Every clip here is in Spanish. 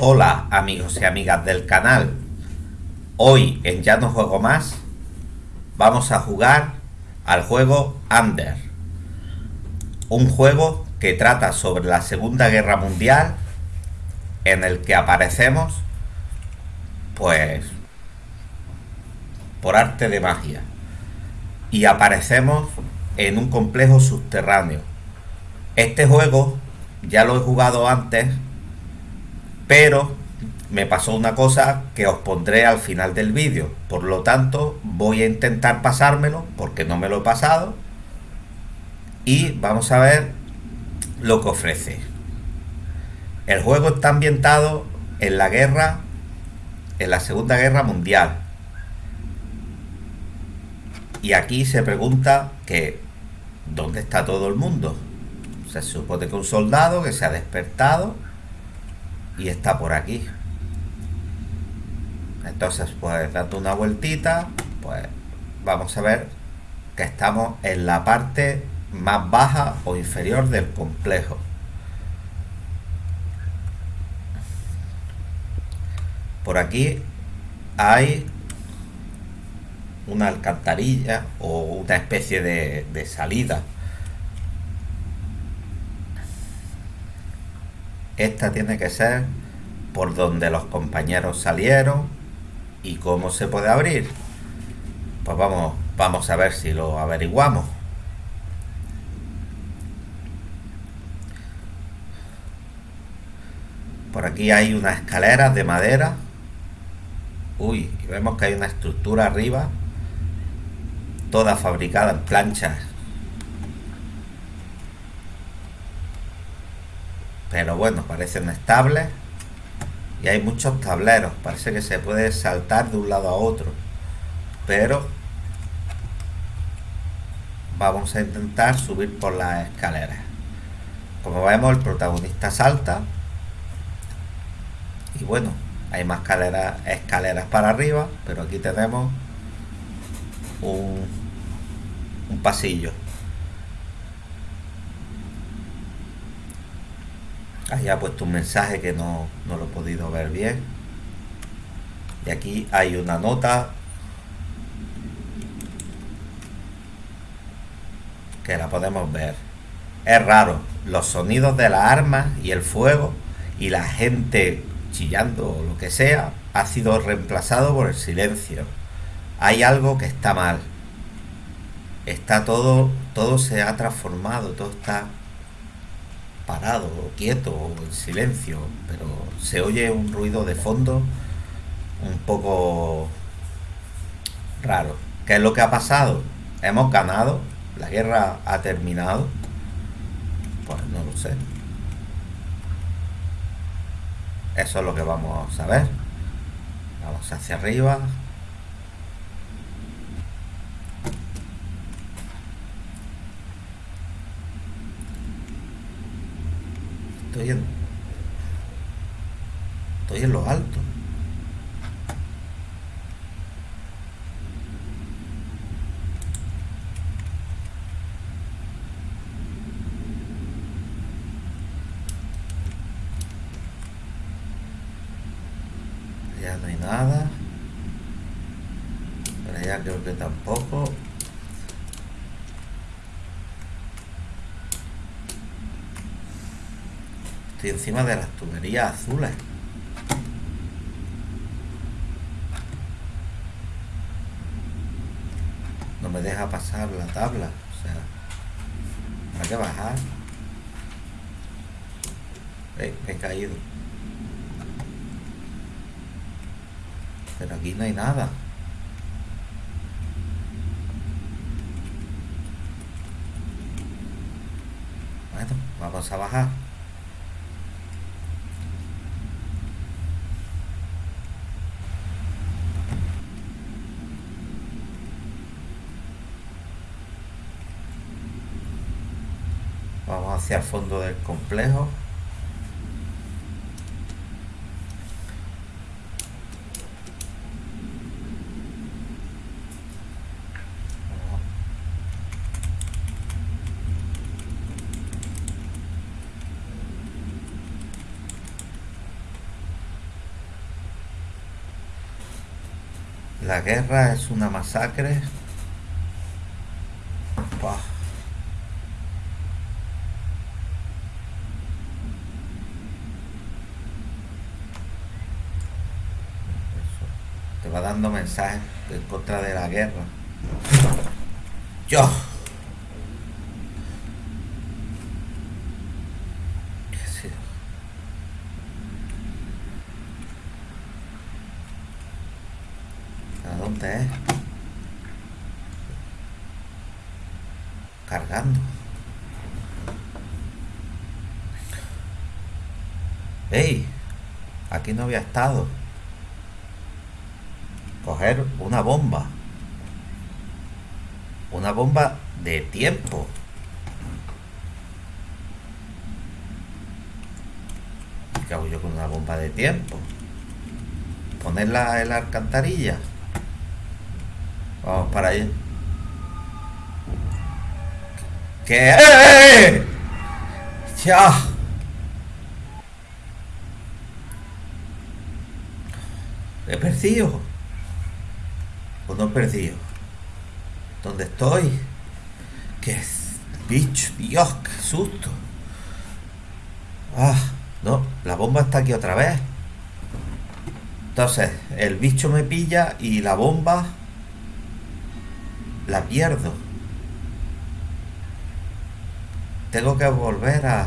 Hola amigos y amigas del canal. Hoy en Ya no juego más vamos a jugar al juego Under. Un juego que trata sobre la Segunda Guerra Mundial en el que aparecemos pues por arte de magia y aparecemos en un complejo subterráneo. Este juego ya lo he jugado antes pero me pasó una cosa que os pondré al final del vídeo. Por lo tanto, voy a intentar pasármelo porque no me lo he pasado. Y vamos a ver lo que ofrece. El juego está ambientado en la guerra, en la Segunda Guerra Mundial. Y aquí se pregunta que ¿dónde está todo el mundo? Se supone que un soldado que se ha despertado y está por aquí. Entonces pues dando una vueltita pues vamos a ver que estamos en la parte más baja o inferior del complejo. Por aquí hay una alcantarilla o una especie de, de salida esta tiene que ser por donde los compañeros salieron y cómo se puede abrir. Pues vamos vamos a ver si lo averiguamos. Por aquí hay una escalera de madera. Uy vemos que hay una estructura arriba toda fabricada en planchas pero bueno, parecen estables y hay muchos tableros, parece que se puede saltar de un lado a otro. Pero vamos a intentar subir por las escaleras como vemos el protagonista salta. Y bueno, hay más escaleras, escaleras para arriba pero aquí tenemos un, un pasillo Ahí ha puesto un mensaje que no, lo he podido ver bien. Y aquí hay una nota que la podemos ver. Es raro, los sonidos de las armas y el fuego y la gente chillando o lo que sea ha sido reemplazado por el silencio. Hay algo que está mal. Está todo, todo se ha transformado, todo está parado, quieto, en silencio, pero se oye un ruido de fondo un poco raro. ¿Qué es lo que ha pasado? ¿Hemos ganado? ¿La guerra ha terminado? Pues no lo sé. Eso es lo que vamos a ver. Vamos hacia arriba. Estoy en, estoy en lo alto. Ya no hay nada. Pero ya creo que tampoco. Estoy encima de las tuberías azules. No me deja pasar la tabla. O sea, hay que bajar. he caído. Pero aquí no hay nada. Bueno, vamos a bajar. hacia el fondo del complejo. La guerra es una masacre. Va dando mensajes en contra de la guerra. Yo. ¿Qué ha sido? ¿A dónde es? Cargando. ¡Ey! Aquí no había estado. Coger una bomba. Una bomba de tiempo. ¿Qué hago yo con una bomba de tiempo? Ponerla en la alcantarilla. Vamos para allá. ¿Qué? ¡Eh! ¡Ya! ¿He perdido? ¿O no he perdido? ¿Dónde estoy? ¿Qué bicho? Dios, qué susto. Ah, no, la bomba está aquí otra vez. Entonces, el bicho me pilla y la bomba la pierdo. Tengo que volver a...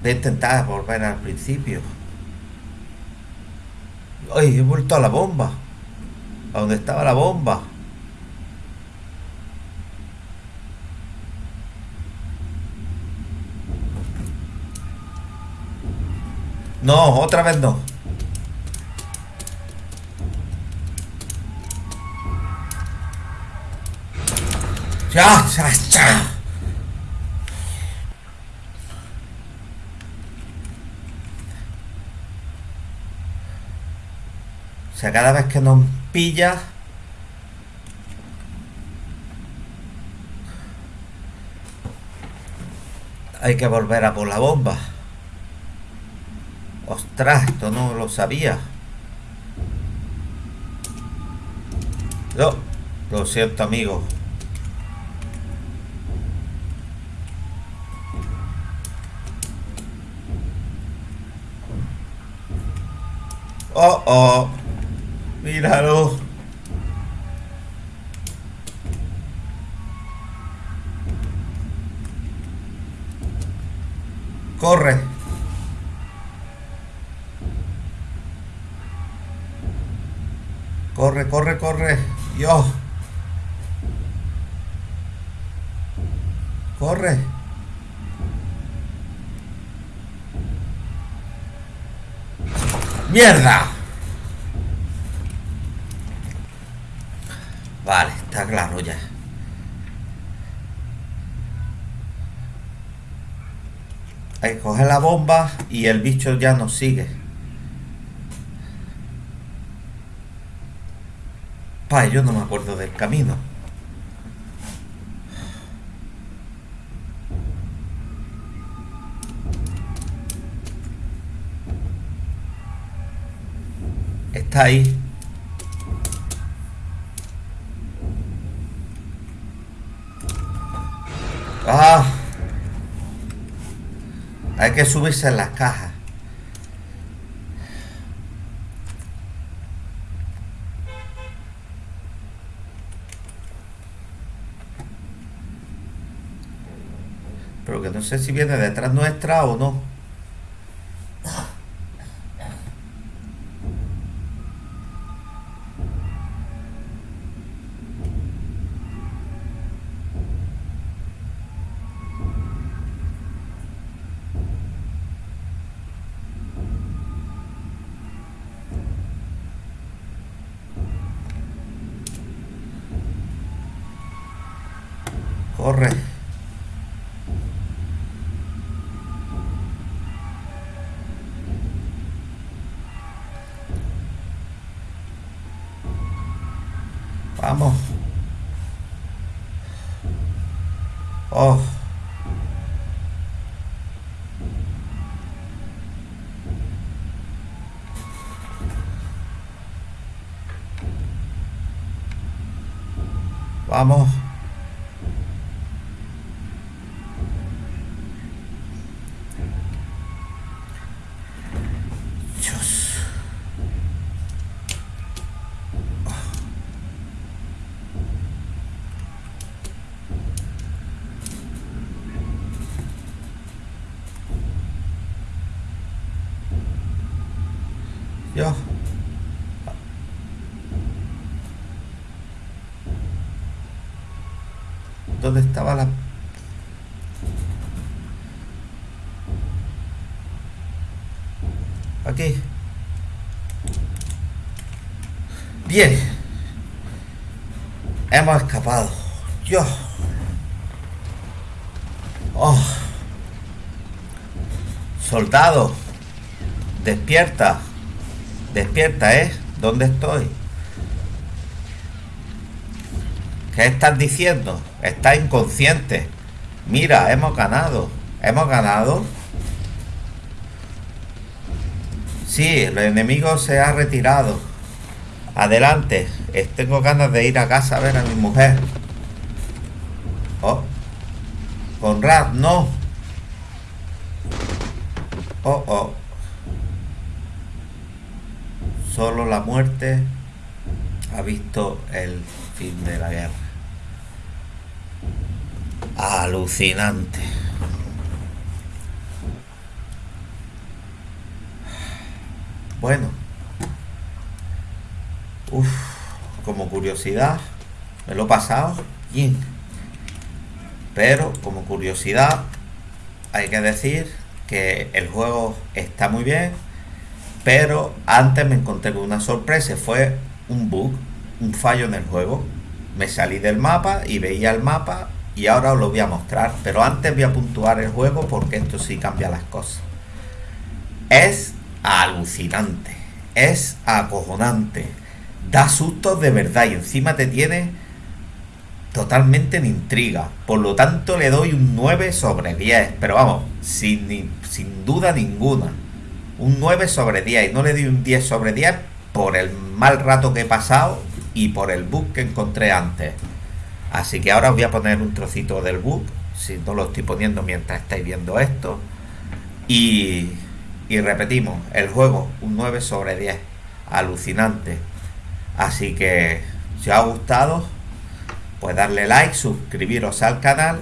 Voy a intentar volver al principio. ¡Ay! He vuelto a la bomba. A donde estaba la bomba. No, otra vez no. Ya, ya, ya. O sea, cada vez que nos pilla... Hay que volver a por la bomba. Ostras, esto no lo sabía. No, lo siento, amigo. Oh, oh. Míralo. Corre. Corre, corre, corre. Dios. Corre. ¡Mierda! Está claro ya. Hay que coger la bomba y el bicho ya nos sigue. Pa, yo no me acuerdo del camino. Está ahí. Que subirse en las cajas. Pero que no sé si viene detrás nuestra o no. Corre. Vamos. Oh. Vamos. ¿Dónde estaba la...? Aquí. Bien. Hemos escapado. Dios. Oh. Soldado. Despierta. Despierta, ¿eh? ¿Dónde estoy? ¿Qué estás diciendo? Estás inconsciente. Mira, hemos ganado. Hemos ganado. Sí, el enemigo se ha retirado. Adelante. Eh, Tengo ganas de ir a casa a ver a mi mujer. Oh. Conrad, no. Oh, oh. Solo la muerte ha visto el fin de la guerra. Alucinante. Bueno. Uf, como curiosidad, me lo he pasado. Pero como curiosidad, hay que decir que el juego está muy bien. Pero antes me encontré con una sorpresa. Fue un bug, un fallo en el juego. Me salí del mapa y veía el mapa y ahora os lo voy a mostrar. Pero antes voy a puntuar el juego porque esto sí cambia las cosas. Es alucinante. Es acojonante. Da sustos de verdad y encima te tiene totalmente en intriga. Por lo tanto le doy un 9 sobre 10. Pero vamos, sin, sin duda ninguna. Un 9 sobre 10. Y no le doy un 10 sobre 10 por el mal rato que he pasado y por el bug que encontré antes. Así que ahora os voy a poner un trocito del bug. Si no lo estoy poniendo mientras estáis viendo esto. Y, y repetimos, el juego un 9 sobre 10. Alucinante. Así que si os ha gustado, pues darle like, suscribiros al canal,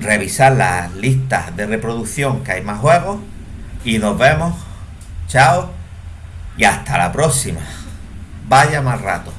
revisar las listas de reproducción que hay más juegos y nos vemos. Chao y hasta la próxima. Vaya más rato.